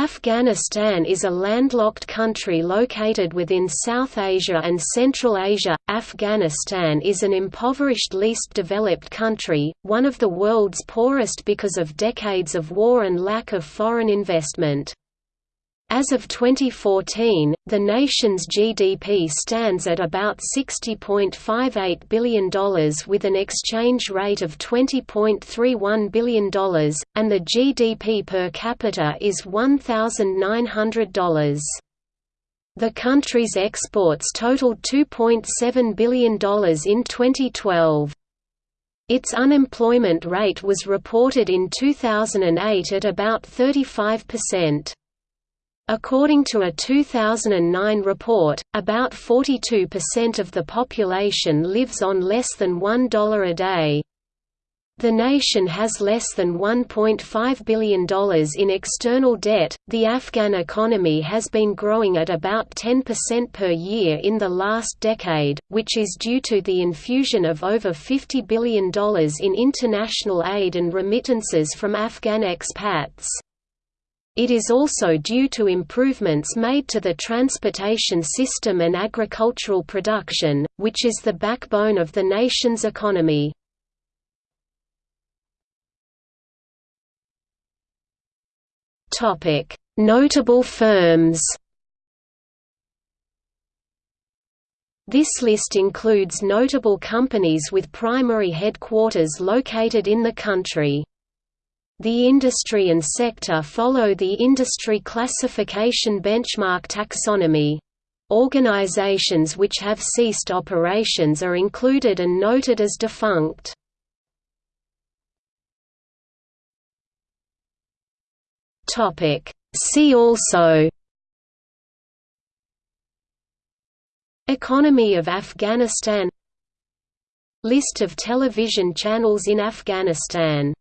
Afghanistan is a landlocked country located within South Asia and Central Asia. Afghanistan is an impoverished least developed country, one of the world's poorest because of decades of war and lack of foreign investment. As of 2014, the nation's GDP stands at about $60.58 billion with an exchange rate of $20.31 billion, and the GDP per capita is $1,900. The country's exports totaled $2.7 billion in 2012. Its unemployment rate was reported in 2008 at about 35%. According to a 2009 report, about 42% of the population lives on less than $1 a day. The nation has less than $1.5 billion in external debt. The Afghan economy has been growing at about 10% per year in the last decade, which is due to the infusion of over $50 billion in international aid and remittances from Afghan expats. It is also due to improvements made to the transportation system and agricultural production, which is the backbone of the nation's economy. Notable firms This list includes notable companies with primary headquarters located in the country. The industry and sector follow the industry classification benchmark taxonomy. Organizations which have ceased operations are included and noted as defunct. See also Economy of Afghanistan List of television channels in Afghanistan